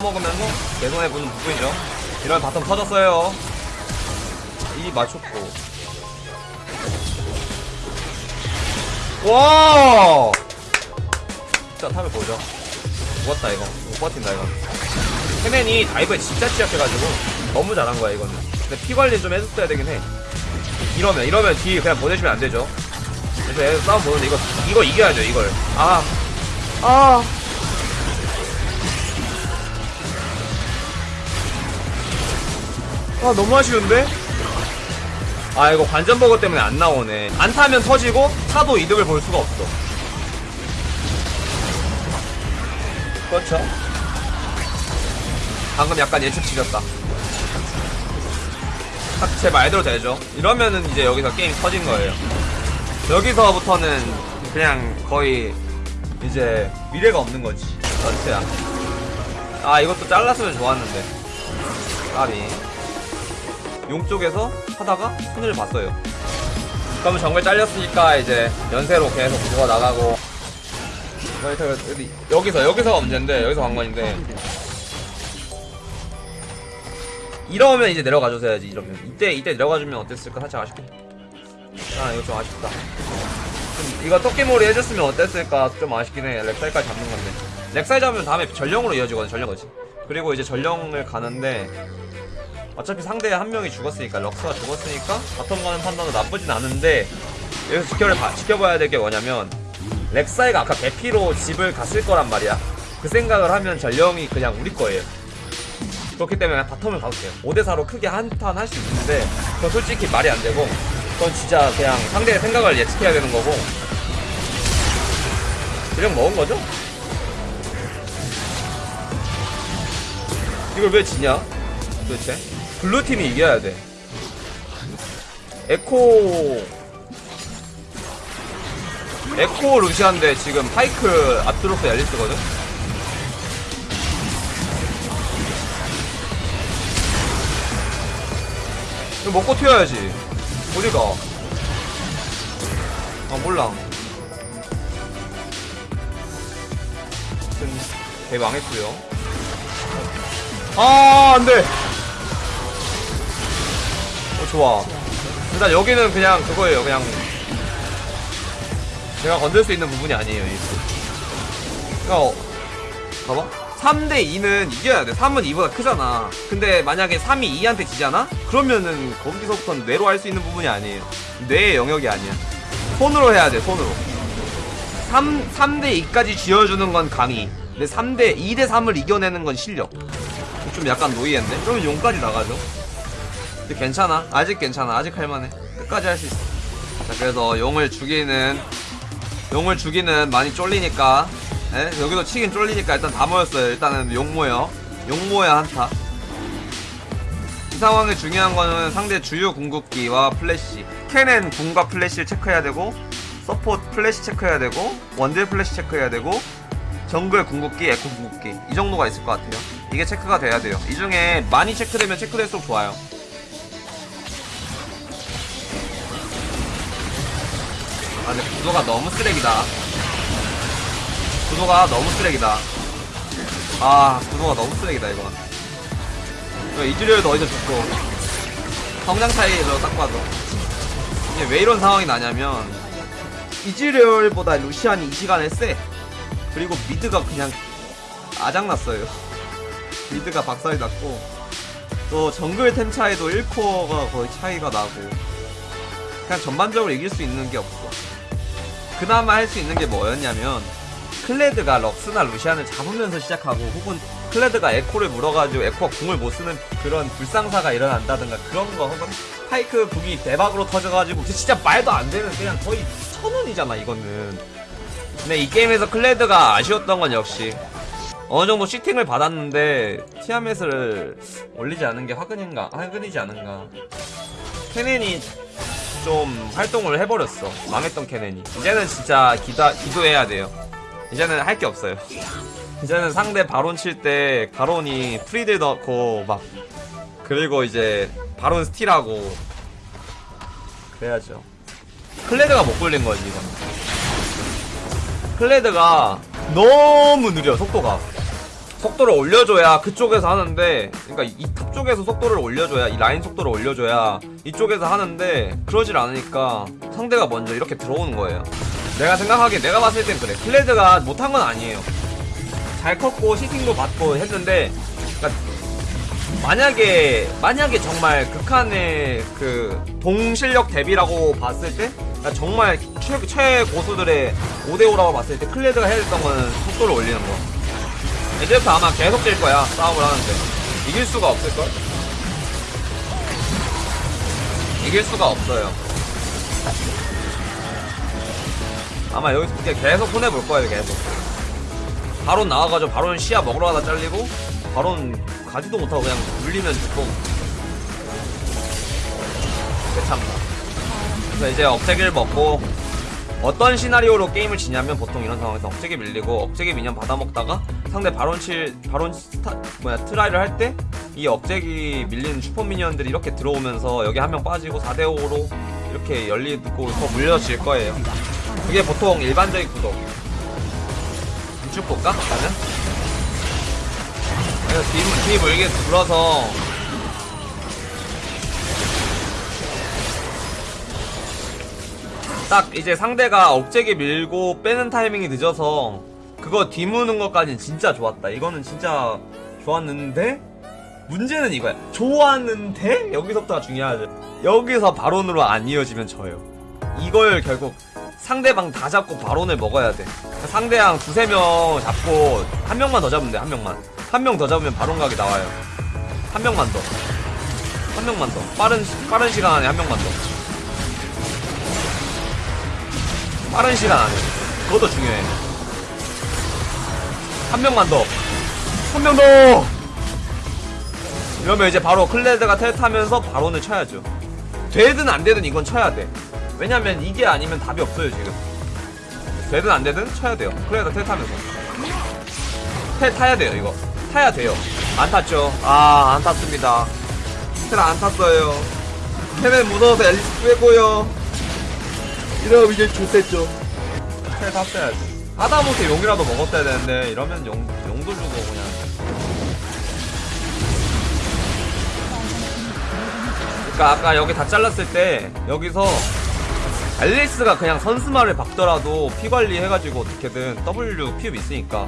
먹으면서 개선해 보는 부분이죠. 이런 bottom 터졌어요. 이 맞췄고. 와! 자, top을 보죠. 죽었다, 이거. 못 버틴다, 이거. 케넨이 dive에 진짜 취약해가지고 너무 잘한 거야, 이거는. 근데 피 관리 좀 해줬어야 되긴 해. 이러면, 이러면 뒤 그냥 보내주면 안 되죠. 그래서 얘 싸움 보는데 이거, 이거 이겨야죠, 이걸. 아. 아. 아 너무 아쉬운데? 아 이거 관전버거 때문에 안 나오네. 안 타면 터지고 타도 이득을 볼 수가 없어. 그렇죠? 방금 약간 예측 지렸다. 딱제 말대로 되죠. 이러면은 이제 여기서 게임 터진 거예요. 여기서부터는 그냥 거의 이제 미래가 없는 거지. 전체야. 아 이것도 잘랐으면 좋았는데. 까비 용 쪽에서 하다가 손을 봤어요. 그러면 정글 잘렸으니까 이제 연세로 계속 들어 나가고. 여기- 여기서 여기서가 문제인데 여기서 관건인데. 이러면 이제 내려가 줘야지. 이러면 이때 이때 내려가 주면 어땠을까 살짝 아쉽게 아 이거 좀 아쉽다. 좀 이거 토끼몰이 해줬으면 어땠을까 좀 아쉽긴 해. 렉사이까지 잡는 건데. 렉사이 잡으면 다음에 전령으로 이어지거든 전령 거지. 그리고 이제 전령을 가는데 어차피 상대에 한 명이 죽었으니까 럭스가 죽었으니까 bottom 가는 판단도 나쁘진 않은데 여기서 지켜, 지켜봐야 될 게 뭐냐면 렉사이가 아까 개피로 집을 갔을 거란 말이야. 그 생각을 하면 전령이 그냥 우리 거예요. 그렇기 때문에 그냥 bottom을 가도 돼요. 5대4로 크게 한타 할 수 있는데 그건 솔직히 말이 안 되고 그건 진짜 그냥 상대의 생각을 예측해야 되는 거고. 전령 먹은 거죠? 이걸 왜 지냐? 도대체 블루팀이 이겨야 돼. 에코. 에코 루시안데 지금 파이크 아트록스 엘리스거든? 이거 먹고 튀어야지. 어디가? 아 몰라. 개 망했고요. 아 안돼! 어, 좋아. 일단 여기는 그냥 그거예요. 그냥 제가 건들 수 있는 부분이 아니에요. 이거. 그러니까 어, 봐봐. 3대 2는 이겨야 돼. 3은 2보다 크잖아. 근데 만약에 3이 2한테 지잖아? 그러면은 거기서부터는 뇌로 할 수 있는 부분이 아니에요. 뇌의 영역이 아니야. 손으로 해야 돼. 손으로. 3, 3대 2까지 쥐어주는 건 강의. 근데 3대 2대 3을 이겨내는 건 실력. 좀 약간 노이인데? 그러면 용까지 나가죠. 괜찮아. 아직 괜찮아. 아직 할만해. 끝까지 할 수 있어. 자, 그래서 용을 죽이는, 용을 죽이는 많이 쫄리니까, 에? 여기도 치긴 쫄리니까 일단 다 모였어요. 일단은 용 모여. 용 모여 한타. 이 상황에 중요한 거는 상대 주요 궁극기와 플래시. 캐넨 궁과 플래시를 체크해야 되고, 서포트 플래시 체크해야 되고, 원딜 플래시 체크해야 되고, 정글 궁극기, 에코 궁극기. 이 정도가 있을 것 같아요. 이게 체크가 돼야 돼요. 이 중에 많이 체크되면 체크될수록 좋아요. 아 근데 구도가 너무 쓰레기다. 구도가 너무 쓰레기다. 아 구도가 너무 쓰레기다 이거. 이즈리얼도 어디서 죽고. 성장 차이로 딱 봐도. 이게 왜 이런 상황이 나냐면 이즈리얼보다 루시안이 이 시간에 세. 그리고 미드가 그냥 아작났어요. 미드가 박살이 났고. 또 정글 템 차이도 1코어가 거의 차이가 나고. 그냥 전반적으로 이길 수 있는 게 없어 그나마 할 수 있는 게 뭐였냐면 클레드가 럭스나 루시안을 잡으면서 시작하고 혹은 클레드가 에코를 물어가지고 에코가 궁을 못 쓰는 그런 불상사가 일어난다든가 그런 거 혹은 파이크 궁이 대박으로 터져가지고 진짜 말도 안 되는 그냥 거의 천운이잖아 이거는. 근데 이 게임에서 클레드가 아쉬웠던 건 역시 어느 정도 sitting을 받았는데 티아멧을 올리지 않은 게 화근인가 화근이지 않은가. 케넨이 좀 활동을 해버렸어. 망했던 캐넨이. 이제는 진짜 기다, 기도해야 돼요. 이제는 할 게 없어요. 이제는 상대 바론 칠 때 바론에 프리딜 넣고 막 그리고 이제 바론 스틸하고 그래야죠. 클레드가 못 굴린 거지 이건. 클레드가 너무 느려 속도가. 속도를 올려줘야 그쪽에서 하는데 그러니까 이 탑 쪽에서 속도를 올려줘야 이 라인 속도를 올려줘야 이쪽에서 하는데 그러질 않으니까 상대가 먼저 이렇게 들어오는 거예요. 내가 생각하기에 내가 봤을 땐 그래. 클레드가 못한 건 아니에요. 잘 컸고 시팅도 받고 했는데 그러니까 만약에 만약에 정말 극한의 그 동실력 대비라고 봤을 때 그러니까 정말 최, 최고수들의 5대5라고 봤을 때 클레드가 해야 됐던 거는 속도를 올리는 거 이제부터 아마 계속 질 거야 싸움을 하는데. 이길 수가 없을걸? 이길 수가 없어요. 아마 여기서 그냥 계속 손해볼 거예요 계속. 바론 나와가지고 바론 시야 먹으러 가다 잘리고 바론 가지도 못하고 그냥 물리면 죽고. 괜찮다 그래서 이제 억제기를 먹고 어떤 시나리오로 게임을 지냐면 보통 이런 상황에서 억제기 밀리고 억제기 미니언 받아먹다가 상대 바론 칠 바론 스타 뭐야 try를 할 때 이 억제기 밀린 슈퍼 미니언들이 이렇게 들어오면서 여기 한 명 빠지고 4대 5로 이렇게 열리고 더 물려질 거예요. 그게 보통 일반적인 구도. 우측 볼까? 나는? 그래서 뒤, 뒤 물게 불어서 딱 이제 상대가 억제기 밀고 빼는 타이밍이 늦어서 그거 뒤무는 것까지는 진짜 좋았다. 이거는 진짜 좋았는데 문제는 이거야. 좋았는데 여기서부터가 중요하죠. 여기서 바론으로 안 이어지면 져요. 이걸 결국 상대방 다 잡고 바론을 먹어야 돼. 상대방 두세 명 잡고 한 명만 더 잡으면 돼. 한 명만. 한 명 더 잡으면 바론 각이 나와요. 한 명만 더. 한 명만 더. 빠른 시- 빠른 시간 안에 한 명만 더. 빠른 시간. 그것도 중요해. 한 명만 더. 한 명 더! 이러면 이제 바로 클레드가 텔 타면서 바론을 쳐야죠. 되든 안 되든 이건 쳐야 돼. 왜냐면 이게 아니면 답이 없어요, 지금. 되든 안 되든 쳐야 돼요. 클레드가 텔 타면서. 텔 타야 돼요, 이거. 타야 돼요. 안 탔죠. 아, 안 탔습니다. 텔 안 탔어요. 텔은 무서워서 앨리스 빼고요. 이러면 이제 좋댔죠. 텔 탔어야지. 하다못해 용이라도 먹었어야 되는데, 이러면 용, 용도 주고 그냥. 그러니까 아까 여기 다 잘랐을 때 여기서 앨리스가 그냥 선수말을 박더라도 피 관리 해가지고 어떻게든 W 피읍 있으니까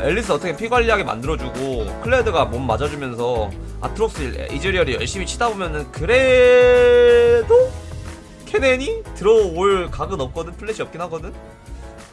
앨리스 어떻게 피 관리하게 만들어주고 클레드가 몸 맞아주면서 아트록스 이즈리얼이 열심히 치다 보면은 그래도 케넨이 들어올 각은 없거든 플래시 없긴 하거든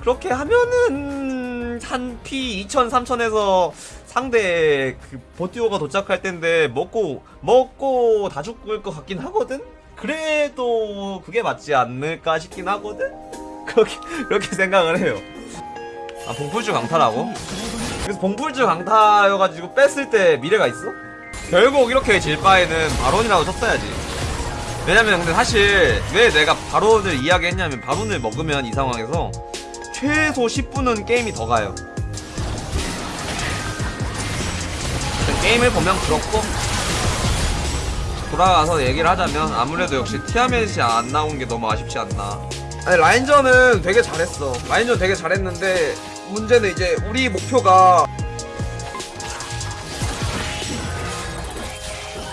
그렇게 하면은 한 피 2000, 3000에서 상대 그 봇듀오가 도착할 텐데 먹고 먹고 다 죽을 것 같긴 하거든. 그래도 그게 맞지 않을까 싶긴 하거든. 그렇게 그렇게 생각을 해요. 아 봉풀주 강타라고? 그래서 봉풀주 강타여가지고 뺐을 때 미래가 있어? 결국 이렇게 질 바에는 바론이라고 쳤어야지. 왜냐면 근데 사실 왜 내가 바론을 이야기했냐면 바론을 먹으면 이 상황에서 최소 10분은 게임이 더 가요. 게임을 보면 그렇고 돌아가서 얘기를 하자면 아무래도 역시 티아멧이 안 나온 게 너무 아쉽지 않나. 아니 라인전은 되게 잘했어. 라인전 되게 잘했는데 문제는 이제 우리 목표가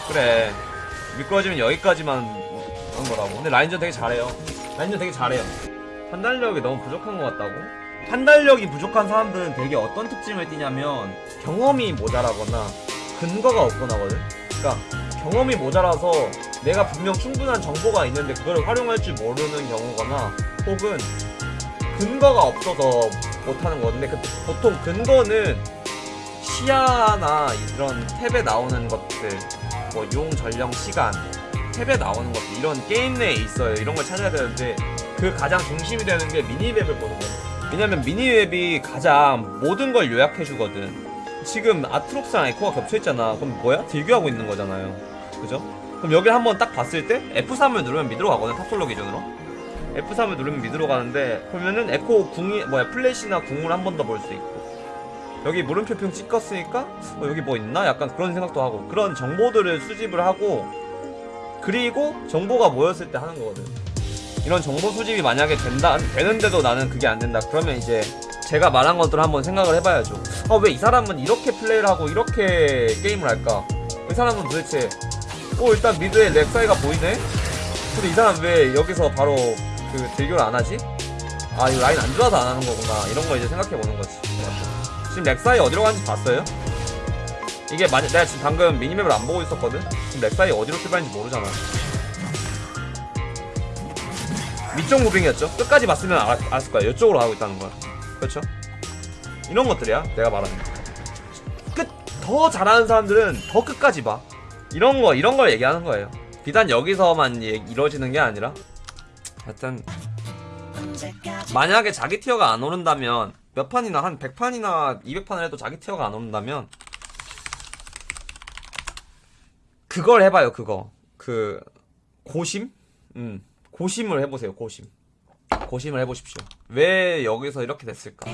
그래 미끄러지면 여기까지만 한 거라고. 근데 라인전 되게 잘해요. 라인전 되게 잘해요. 판단력이 너무 부족한 것 같다고? 판단력이 부족한 사람들은 되게 어떤 특징을 띠냐면 경험이 모자라거나 근거가 없거나거든. 그러니까 경험이 모자라서 내가 분명 충분한 정보가 있는데 그걸 활용할 줄 모르는 경우거나 혹은 근거가 없어서 못하는 건데 그 보통 근거는 시야나 이런 탭에 나오는 것들 뭐 용 전령 시간 탭에 나오는 것들 이런 게임 내에 있어요. 이런 걸 찾아야 되는데 그 가장 중심이 되는 게 미니맵을 보는 거예요. 왜냐면 미니맵이 가장 모든 걸 요약해 주거든. 지금 아트록스랑 에코가 겹쳐있잖아. 그럼 뭐야? 딜교하고 있는 거잖아요. 그죠? 그럼 여기를 한번 딱 봤을 때 F3을 누르면 미드로 가거든 탑솔로 기준으로. F3을 누르면 미드로 가는데 그러면은 에코 궁이 뭐야 플래시나 궁을 한 번 더 볼 수 있고 여기 물음표 ping 찍었으니까 어, 여기 뭐 있나? 약간 그런 생각도 하고 그런 정보들을 수집을 하고 그리고 정보가 모였을 때 하는 거거든 이런 정보 수집이 만약에 된다 되는데도 나는 그게 안 된다 그러면 이제 제가 말한 것들을 한번 생각을 해봐야죠 아 왜 이 사람은 이렇게 플레이를 하고 이렇게 게임을 할까? 이 사람은 도대체 어 일단 미드에 렉사이가 보이네? 근데 이 사람 왜 여기서 바로 그 딜교를 안 하지? 아 이거 라인 안 좋아서 안 하는 거구나 이런 거 이제 생각해 보는 거지 지금 렉사이 어디로 가는지 봤어요? 이게 만약 내가 지금 방금 미니맵을 안 보고 있었거든? 지금 렉사이 어디로 출발했는지 모르잖아 위쪽 무빙이었죠? 끝까지 봤으면 알, 알았을 거야 이쪽으로 가고 있다는 거야 그렇죠? 이런 것들이야 내가 말하는 끝더 잘하는 사람들은 더 끝까지 봐 이런 거 이런 걸 얘기하는 거예요 비단 여기서만 얘- 이루어지는 게 아니라 하여튼 만약에 자기 티어가 안 오른다면 몇 판이나 한 100판이나 200판을 해도 자기 티어가 안 온다면 그걸 해봐요 그거. 그 고심? 음 고심을 해보세요 고심. 고심을 해보십시오. 왜 여기서 이렇게 됐을까?